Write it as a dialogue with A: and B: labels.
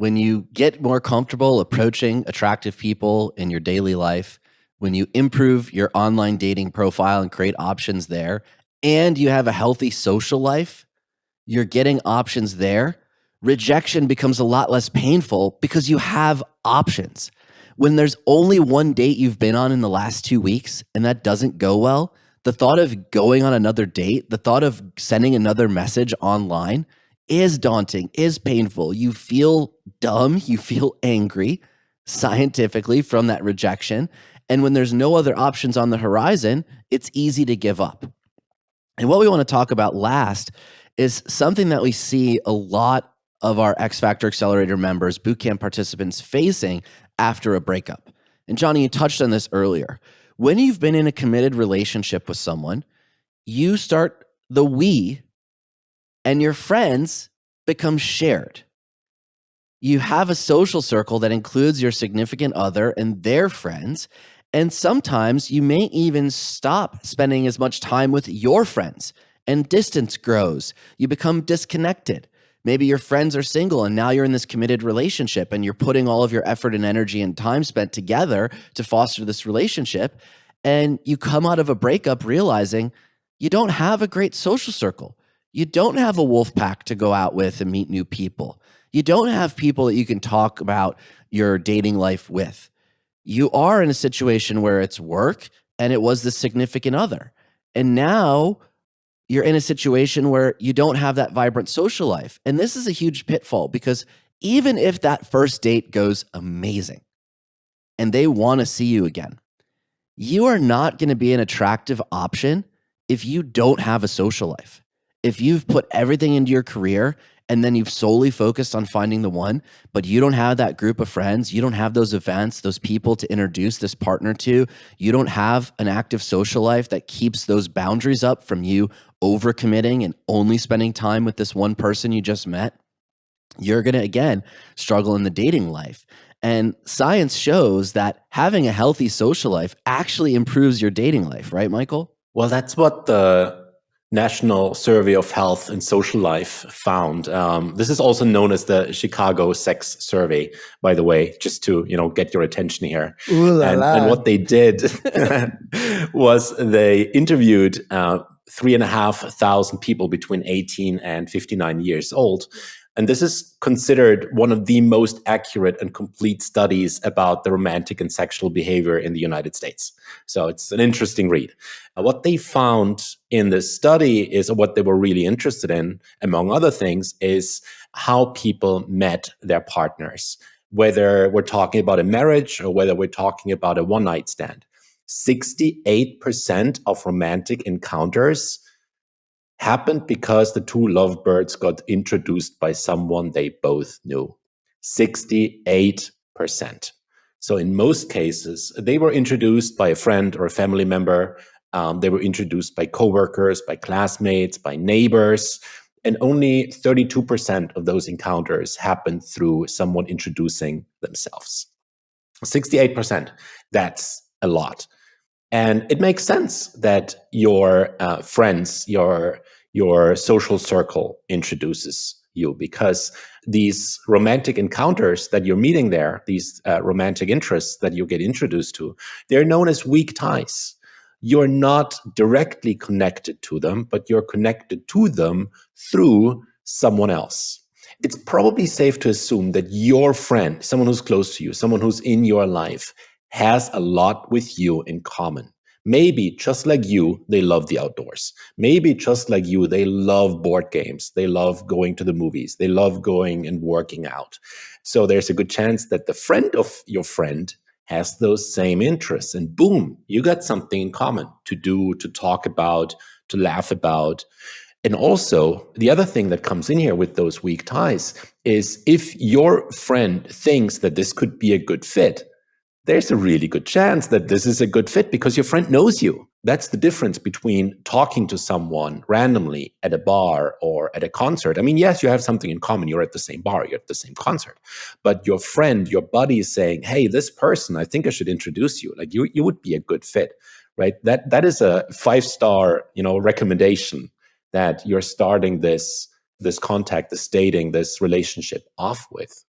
A: when you get more comfortable approaching attractive people in your daily life, when you improve your online dating profile and create options there, and you have a healthy social life, you're getting options there. Rejection becomes a lot less painful because you have options. When there's only one date you've been on in the last two weeks and that doesn't go well, the thought of going on another date, the thought of sending another message online is daunting, is painful. You feel dumb, you feel angry scientifically from that rejection. And when there's no other options on the horizon, it's easy to give up. And what we want to talk about last is something that we see a lot of our X Factor Accelerator members, bootcamp participants facing after a breakup. And Johnny, you touched on this earlier. When you've been in a committed relationship with someone, you start the we and your friends become shared. You have a social circle that includes your significant other and their friends. And sometimes you may even stop spending as much time with your friends and distance grows. You become disconnected. Maybe your friends are single and now you're in this committed relationship and you're putting all of your effort and energy and time spent together to foster this relationship. And you come out of a breakup realizing you don't have a great social circle. You don't have a wolf pack to go out with and meet new people. You don't have people that you can talk about your dating life with. You are in a situation where it's work and it was the significant other. And now you're in a situation where you don't have that vibrant social life. And this is a huge pitfall because even if that first date goes amazing and they want to see you again, you are not going to be an attractive option if you don't have a social life if you've put everything into your career and then you've solely focused on finding the one, but you don't have that group of friends, you don't have those events, those people to introduce this partner to, you don't have an active social life that keeps those boundaries up from you overcommitting and only spending time with this one person you just met, you're going to again struggle in the dating life. And science shows that having a healthy social life actually improves your dating life, right, Michael?
B: Well, that's what the National Survey of Health and Social Life found. Um, this is also known as the Chicago Sex Survey, by the way, just to you know get your attention here.
C: And,
B: and, what they did was they interviewed uh, three and a half thousand people between 18 and 59 years old, and this is considered one of the most accurate and complete studies about the romantic and sexual behavior in the United States. So it's an interesting read. Uh, what they found in this study is what they were really interested in, among other things, is how people met their partners, whether we're talking about a marriage or whether we're talking about a one night stand. 68% of romantic encounters happened because the two lovebirds got introduced by someone they both knew. 68%. So in most cases, they were introduced by a friend or a family member. Um, they were introduced by coworkers, by classmates, by neighbors. And only 32% of those encounters happened through someone introducing themselves. 68%, that's a lot. And it makes sense that your uh, friends, your your social circle introduces you because these romantic encounters that you're meeting there, these uh, romantic interests that you get introduced to, they're known as weak ties. You're not directly connected to them, but you're connected to them through someone else. It's probably safe to assume that your friend, someone who's close to you, someone who's in your life, has a lot with you in common. Maybe just like you, they love the outdoors. Maybe just like you, they love board games. They love going to the movies. They love going and working out. So there's a good chance that the friend of your friend has those same interests. And boom, you got something in common to do, to talk about, to laugh about. And also, the other thing that comes in here with those weak ties is if your friend thinks that this could be a good fit, there's a really good chance that this is a good fit because your friend knows you. That's the difference between talking to someone randomly at a bar or at a concert. I mean, yes, you have something in common. You're at the same bar, you're at the same concert. But your friend, your buddy is saying, hey, this person, I think I should introduce you. Like you, you would be a good fit, right? That that is a five-star, you know, recommendation that you're starting this this contact, this dating, this relationship off with.